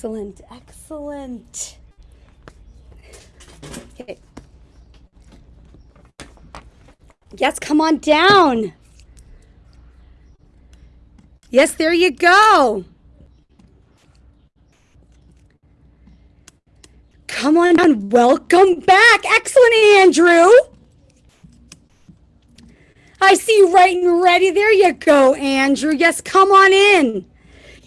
Excellent, excellent. Okay. Yes, come on down. Yes, there you go. Come on down. Welcome back. Excellent, Andrew. I see you right and ready. There you go, Andrew. Yes, come on in.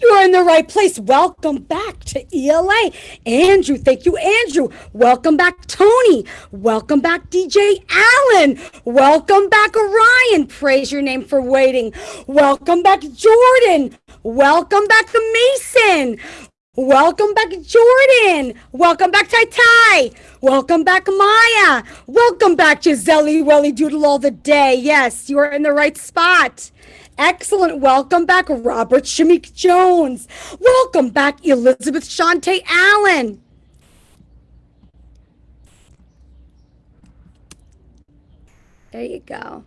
You are in the right place. Welcome back to ELA. Andrew, thank you, Andrew. Welcome back, Tony. Welcome back, DJ Allen. Welcome back, Orion. Praise your name for waiting. Welcome back, Jordan. Welcome back, the Mason. Welcome back, Jordan. Welcome back, Tai Tai. Welcome back, Maya. Welcome back, Giselle Welly Doodle all the day. Yes, you are in the right spot. Excellent. Welcome back, Robert Shamik Jones. Welcome back, Elizabeth Shante Allen. There you go.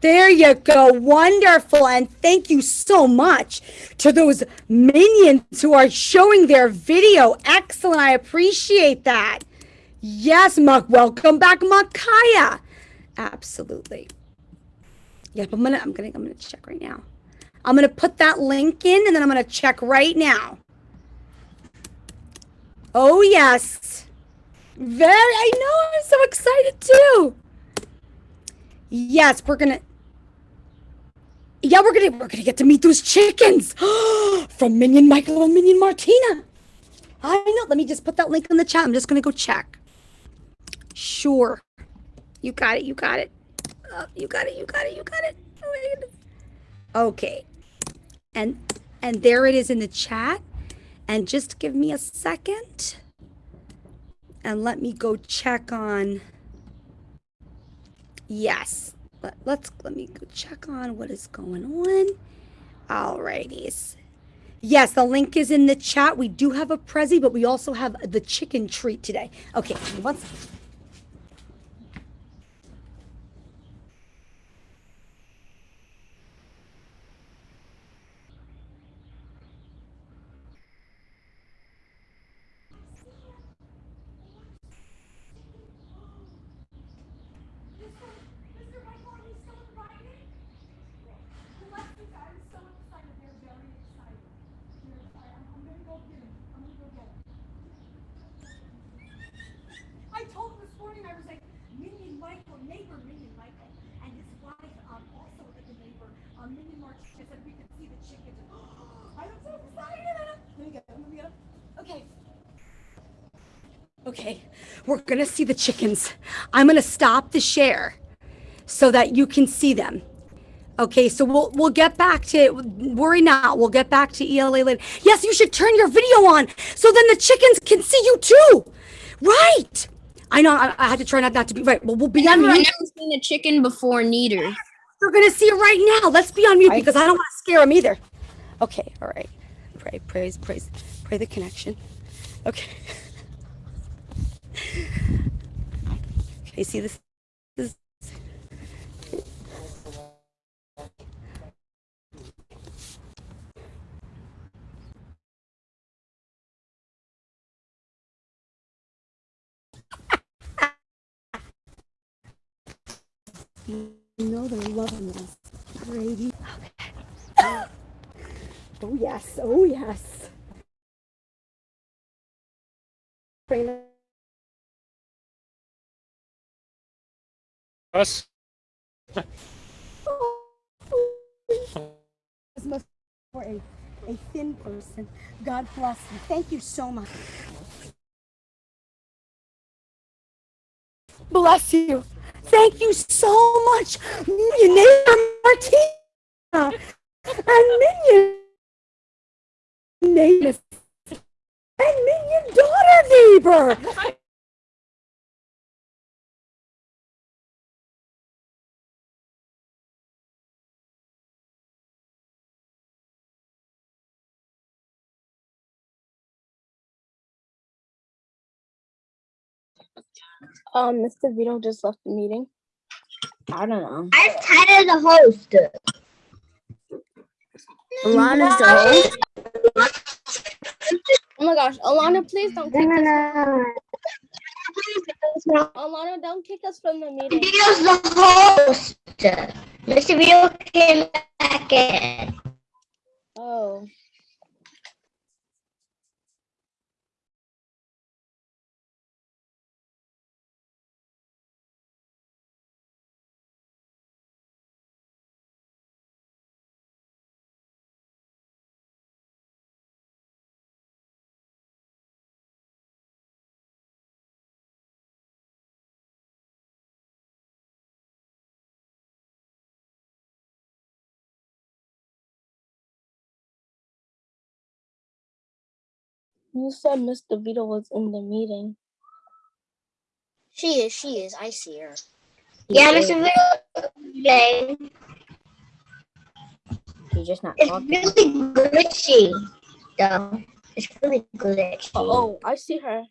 There you go. Wonderful. And thank you so much to those minions who are showing their video. Excellent. I appreciate that. Yes, Muck. Welcome back, Makaya. Absolutely. Yep, I'm gonna I'm gonna I'm gonna check right now. I'm gonna put that link in and then I'm gonna check right now. Oh yes. Very I know I'm so excited too. Yes, we're gonna yeah, we're gonna we're gonna get to meet those chickens from Minion Michael and Minion Martina. I know. Let me just put that link in the chat. I'm just gonna go check. Sure. You got it. You got it. You got it. You got it. You got it. Okay. And and there it is in the chat. And just give me a second. And let me go check on. Yes, let, let's let me go check on what is going on. Alrighties. Yes, the link is in the chat. We do have a Prezi, but we also have the chicken treat today. Okay, one Okay, we're gonna see the chickens. I'm gonna stop the share so that you can see them. Okay, so we'll we'll get back to worry not. We'll get back to ELA later. Yes, you should turn your video on so then the chickens can see you too. Right. I know I, I had to try not, not to be right. Well, we'll be on mute. I've never seen a chicken before neither. We're gonna see it right now. Let's be on mute because I don't want to scare them either. Okay, all right. Pray, praise, praise, pray the connection. Okay. Okay, see this? this you know they're loving this. Brady. Okay. Oh yes, oh yes. Us. for a, a thin person. God bless you. Thank you so much. Bless you. Thank you so much, Millionaire Martina and Minion Neighbor and Minion Daughter Neighbor. Um, Mr. Vito just left the meeting. I don't know. I'm tired of the host. Ron is the host. Oh my gosh, Alana, please don't kick us. no. Alana, don't kick us from the meeting. Vito's the host. Mr. Vito came back in. Oh. You said Mr. Vito was in the meeting. She is, she is. I see her. Yeah, Mr. Vito. Okay. She's just not It's talking. really glitchy, though. It's really glitchy. Oh, I see her.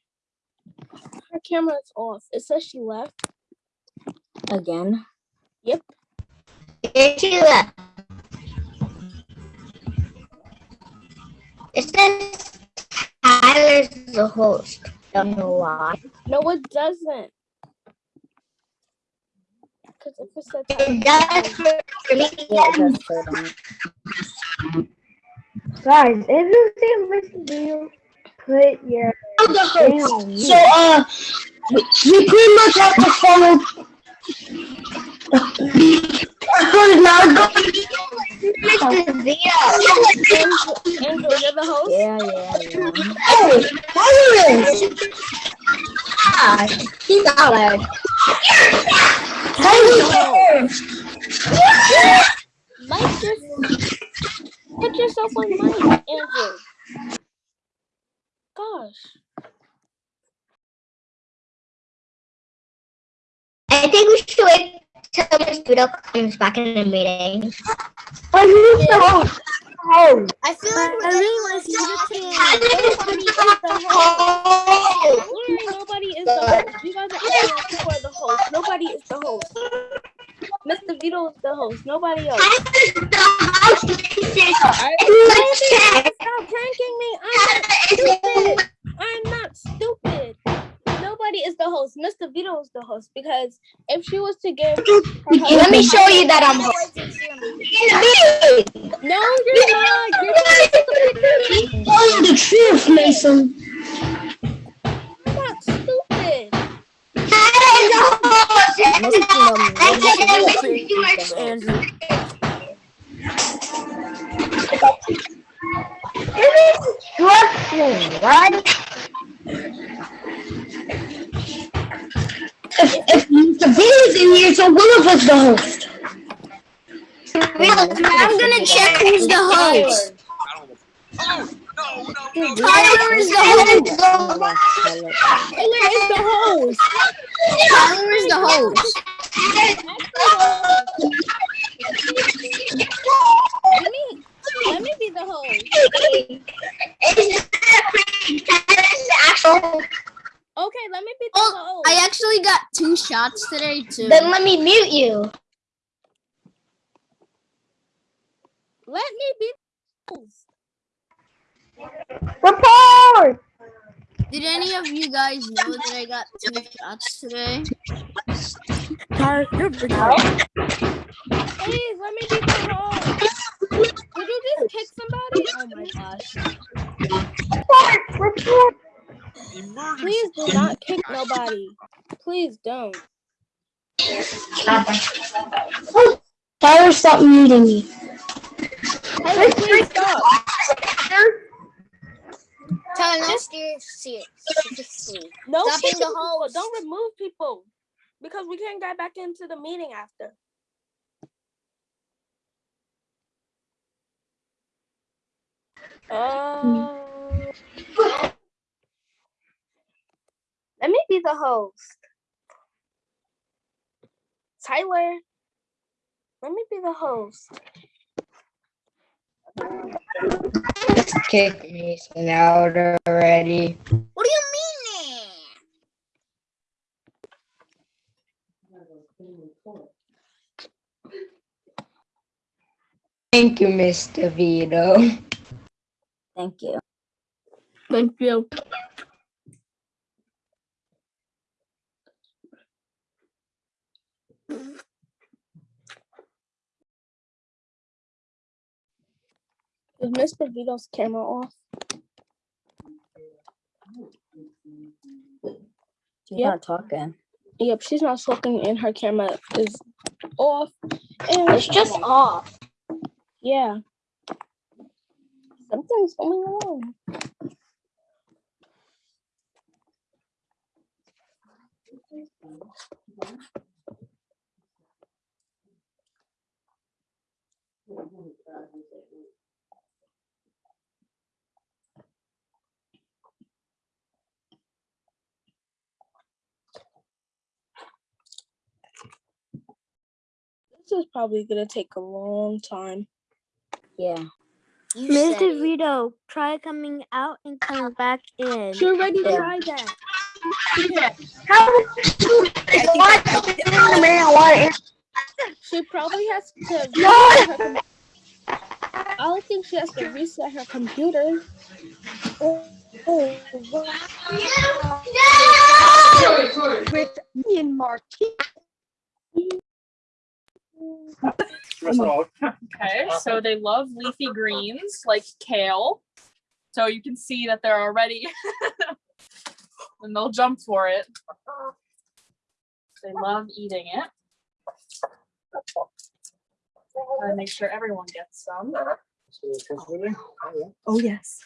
Her camera is off. It says she left. Again. Yep. It's you left. It says Tyler's the host. Don't know why. No, it doesn't. Because if it said It does for for me. Yeah, it does say that. Guys, if you see Mr. Beal, put your I'm the host. So, uh, we pretty much have to follow. Because now go. Mr. You're the host? Yeah, yeah, yeah. Hey, Tyler! Ah, he's Tyler. Tyler! Mike, just put yourself on mic, Andrew. Gosh. I think we should wait till Mr. Vito comes back in the meeting. But who's the host? Oh, I feel like I really want to see the team. Nobody is the host. Nobody is the host. You guys are acting people are the host. Nobody is the host. Mr. Vito is the host. Nobody else. Stop pranking me. I'm not stupid. I'm Is the host because if she was to give, her Let me show you that I'm host. No, you're not. You're not. Tell the truth, Mason. I'm not stupid. Andrew. instruction, right? If, if. Vito's in here, so one of us the host. I'm gonna check who's the host. Tyler is the host. Taylor is the host. Tyler is the host. Let me, let me be the host. Tyler's the actual. Okay, let me be the Oh, host. I actually got two shots today too. Then let me mute you. Let me be the host. Report! Did any of you guys know that I got two shots today? Please, let me be the host. Did you just kick somebody? Oh my gosh. Report! Report! Please do not kick nobody. Please don't. Tyler, stop muting me. Taylor, please stop. Tyler, no, steer, see it. Seriously. No Stop being kicking the people. Don't remove people because we can't get back into the meeting after. Uh, let me be the host. Tyler, let me be the host. Kick me out already. What do you mean? Thank you, Mr. Vito. Thank you. Thank you. Is Mr. Vito's camera off? She's Yep. not talking. Yep, she's not talking and her camera is off. And It's just off. yeah. Something's going on. Is probably gonna take a long time. Yeah. You said Mr. it. Vito, try coming out and coming uh-huh. back in. She already Yeah. tried that. How what? Man, what? She probably has to. No! reset her com- I don't think she has to reset her computer. With me and Marty. Okay, so they love leafy greens like kale. So you can see that they're already, and they'll jump for it. They love eating it. Gotta make sure everyone gets some. Oh, yes.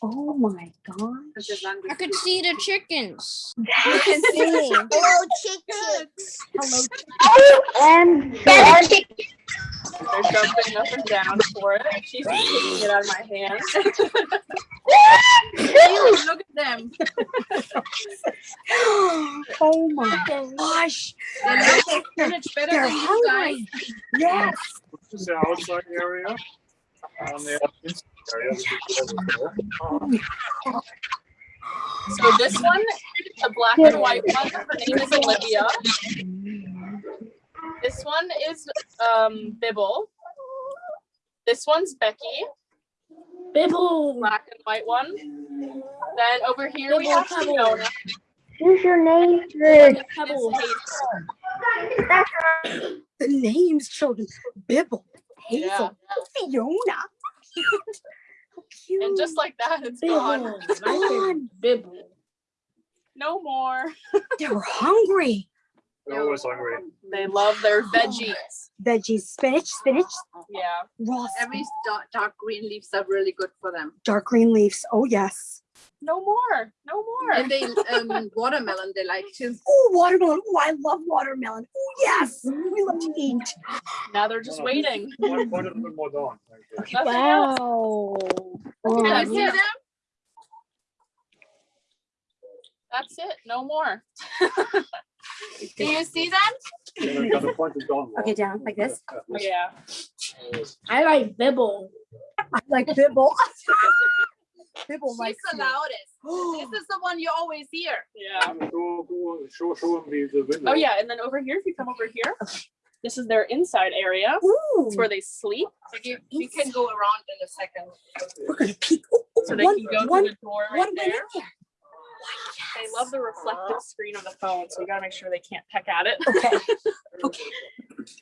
Oh, my gosh. I could see the chickens. Hello, chick chicks. And That's chick- They're jumping up and down for it. She's taking it out of my hand. Ew, look at them. Oh, my gosh. They know their spinach better They're than you guys. hungry. Yes. This is the outside area. On the inside area. this is the door. So this one, the black and white one, her name is Olivia. This one is um Bibble. This one's Becky, Bibble. black and white one. Then over here we have Pebble. Fiona. who's your name? Pebble. The names, children. Bibble, Yeah. Hazel, Fiona. How cute. And just like that, it's gone. It's gone. Bibble. No more. they were hungry. They're always hungry. They love their veggies. Veggies, spinach, spinach, Yeah. raw Every dark, dark green leaves are really good for them. dark green leaves. Oh, yes. No more. No more. And they um, watermelon they like too. Oh, watermelon. Oh, I love watermelon. Oh, yes. We love to eat. Now they're just waiting. One, one a little more down. Thank you. Nothing else. Wow. That's you see it. them? That's it. No more. Do you see them? Yeah, got the point is gone. Okay, down like this. Yeah. I like Bibble. I like Bibble. Bibble She's likes the you. loudest. This is the one you always hear. Yeah. Go, go, show, show them the, the window. Oh yeah, and then over here, if you come over here, this is their inside area. Ooh, It's where they sleep, So you, you can go around in a second. we're gonna peek. Ooh, ooh, so they one, can go one, through the door right went in there. there. They love the reflective screen on the phone, so you gotta make sure they can't peck at it. Okay. Okay.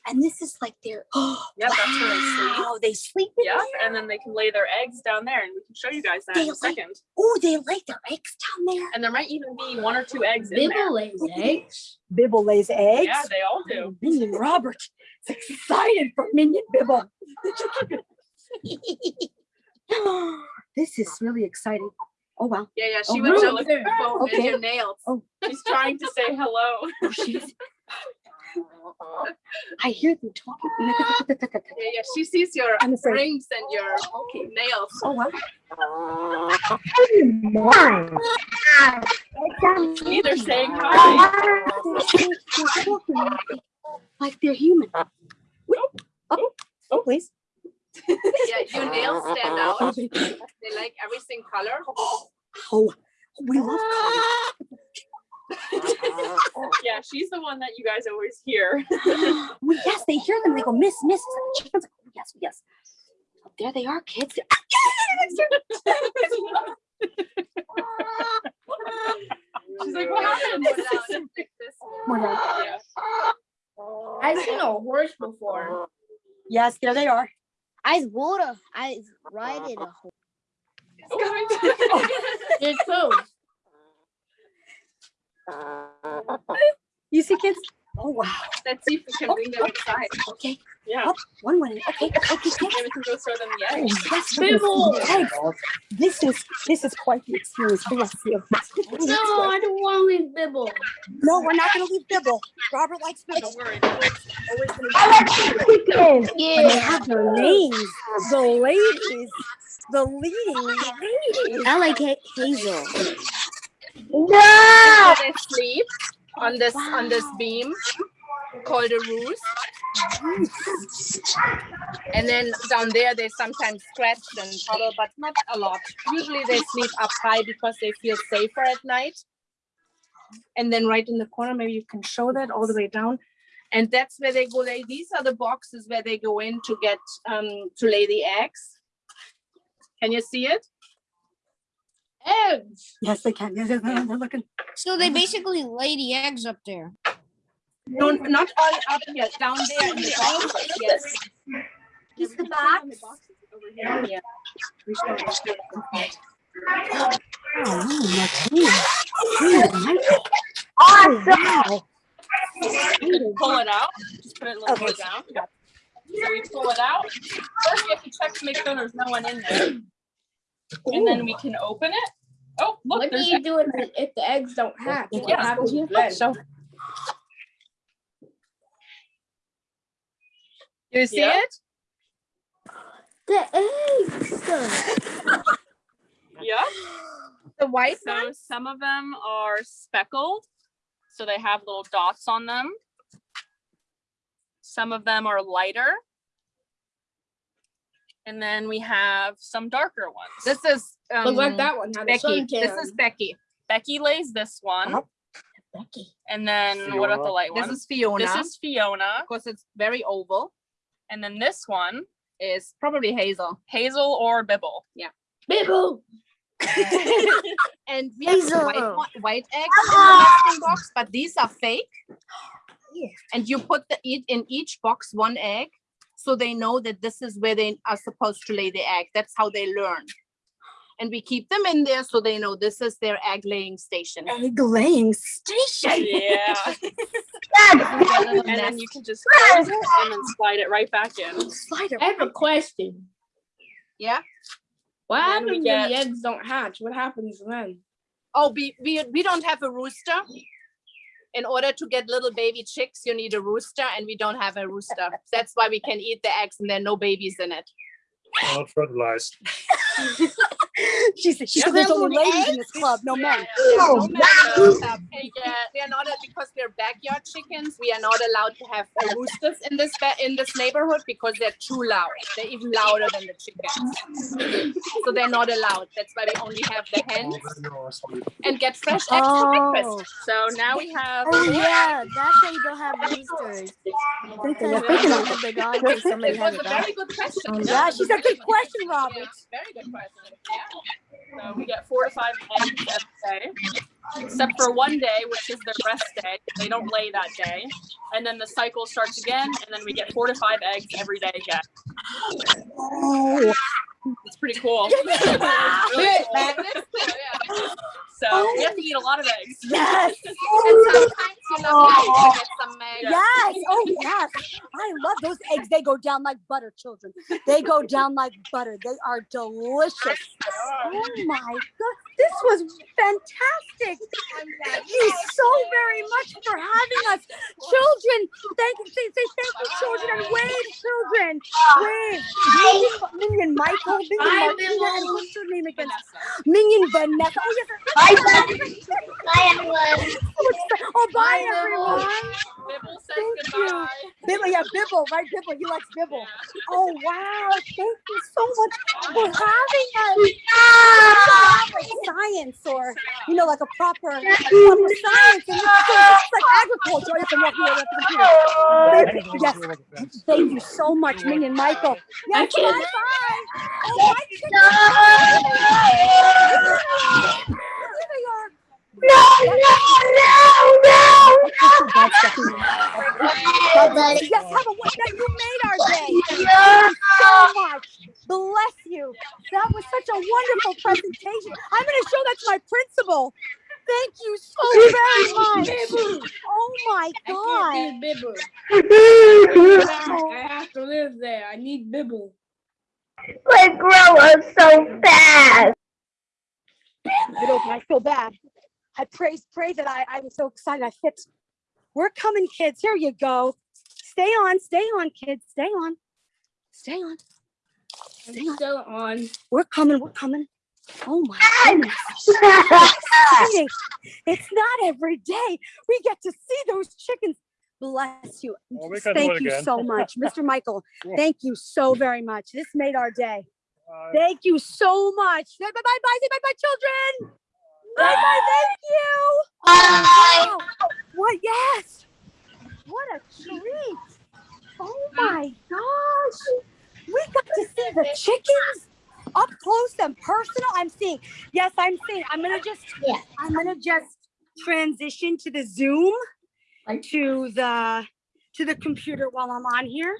And this is like their. Oh, Yep, that's where they sleep. wow, they sleep in Yeah, and then they can lay their eggs down there, and we can show you guys that in a lay- second. Oh, they lay their eggs down there. And there might even be one or two eggs in there. Bibble lays eggs. Bibble lays eggs. Yeah, they all do. Minion Robert is excited for Minion Bibble. this is really exciting. Oh wow. Yeah, yeah. Oh, She was really? just looking for Okay. your nails. Oh. She's trying to say hello. Oh, she's. I hear them talking. Yeah, yeah. She sees your rings and your nails. Oh wow. Either saying hi. Like they're human. Uh, oh, oh, oh, please. Yeah, your nails stand out. Oh, They like everything color. oh, we love Yeah, she's the one that you guys always hear. Well, yes, they hear them. They go, Miss, Miss. Chickens. Oh, yes, yes. Oh, there they are, kids. She's like, what happened? More down. I've seen a horse before. Yes, there they are. I's water. I's riding a horse. It's too. Uh, you see, kids? Oh wow. Let's see if we can oh, bring them inside. Okay. Yeah. Up, one way. Okay. Okay. Yes. Maybe we can go show them the Oh, eggs. yes, Bibble. This is this is quite the experience. Bless you. No, I don't want to leave Bibble. No, we're not going to leave Bibble. Robert likes Bibble. Don't worry. Bibbles always I like chicken. And they have their names. The ladies. The leading ladies. I like Hazel. No. They sleep on this on this beam called a roost. And then down there they sometimes scratch and cuddle, but not a lot. Usually they sleep up high because they feel safer at night. And then right in the corner, maybe you can show that all the way down. And that's where they go lay. These are the boxes where they go in to get um to lay the eggs. Can you see it? Eggs. Yes, they can. Yes, yes, They're looking. So they basically lay the eggs up there. No, not all up here, down there in the boxes, yes. Just the box. Over here, yeah. We should have looked. Oh, Oh, Awesome. wow. Pull it out. Just put it a little more Okay. down. So we pull it out. First, we have to check to make sure there's no one in there. And then we can open it. Oh, look, What do there's you do if the, if the eggs don't hatch? What Yeah. happens then? So You see Yeah. it? The eggs. yeah. The white So one? some of them are speckled, so they have little dots on them. Some of them are lighter. And then we have some darker ones. This is um, Look like that one. Becky. This is Becky. Becky lays this one. Becky. And then what about the light one? This is Fiona. This is Fiona. because it's very oval. And then this one, Is probably Hazel. Hazel or Bibble. Yeah. Bibble. And we have Hazel. white, white eggs in the nesting box, but these are fake. And you put the eat in each box one egg, so they know that this is where they are supposed to lay the egg. That's how they learn. And we keep them in there so they know this is their egg laying station. Egg laying station. Yeah. And then you can just close it and then slide it right back in. Slider. I have a question. Yeah. What Then we happens get- when the eggs don't hatch? What happens then? Oh, we, we, we don't have a rooster. In order to get little baby chicks, you need a rooster, and we don't have a rooster. That's why we can eat the eggs and there are no babies in it. Not fertilized. She said, she said there's only little ladies in this club, no men. No men, Oh, we get- we are not a- because we're backyard chickens. We are not allowed to have roosters in this in this neighborhood because they're too loud. They're even louder than the chickens. So they're not allowed. That's why we only have the hens and get fresh eggs for Oh, breakfast. So now we have oh yeah, that's why you don't have roosters. They're thinking of it. They got in case somebody It was a a very good question. Yeah, she said, good question, Yeah, Robert. Very good question. Yeah. So we get four to five eggs every day, except for one day, which is their rest day. They don't lay that day. And then the cycle starts again, and then we get four to five eggs every day again. Oh, It's pretty cool. Really cool. Oh, so we have to eat a lot of eggs. yes. And sometimes you love to some eggs. Yes. Oh, yes. I love those eggs. They go down like butter, children. They go down like butter. They are delicious. Oh my God. This was fantastic. Thank you so very much for having us. Children, thank you. Say, say thank you, children, and wave, children. Wave. Minion, Minion Michael, Minion Bye, Martina, and what's her name again? Minion Vanessa. Oh, yes. Bye, Bye, everyone. Oh, oh bye, Bye, Bill. everyone. Bibble says Thank you. Bibble, yeah, Bibble, right? Bibble, he likes Bibble. Oh wow! Thank you so much for having us. Have, like science, or you know, like a proper, proper science, and it's, it's like agriculture. Yes, I'm walking the computer. Yes. Thank you so much, Minion Michael. Yes, bye bye. Oh, my chickens. Here they are. No, no, no, no, Yes, have a one that you made our day. Thank you so much. Bless you. That was such a wonderful presentation. I'm going to show that to my principal. Thank you so very much. Oh my God. Bibble. I have to live there. I need Bibble. They grow up so fast. You know, I feel bad. I praise, pray that I, I was so excited. I fit. We're coming, kids. Here you go. Stay on, stay on, kids. Stay on. Stay on. Stay on. Still on. We're coming, we're coming. Oh my goodness. Exciting. It's not every day we get to see those chickens. Bless you. Well, we Thank you again. so much. Mr. Michael, Cool. thank you so very much. This made our day. Uh, Thank you so much. Say bye bye bye. Say bye bye, children. Bye. Thank you. Wow. What? Yes. What a treat. Oh my gosh. We got to see the chickens up close and personal. I'm seeing. Yes, I'm seeing. I'm gonna just. Yeah. I'm gonna just transition to the Zoom, to the to the computer while I'm on here.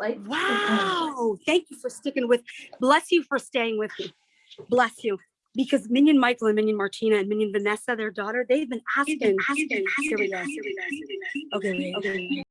Like wow. Thank you for sticking with, bless you for staying with me. Bless you. Because Minion Michael and Minion Martina and Minion Vanessa, their daughter, they've been asking, asking, here we go. Okay, wait, okay. wait.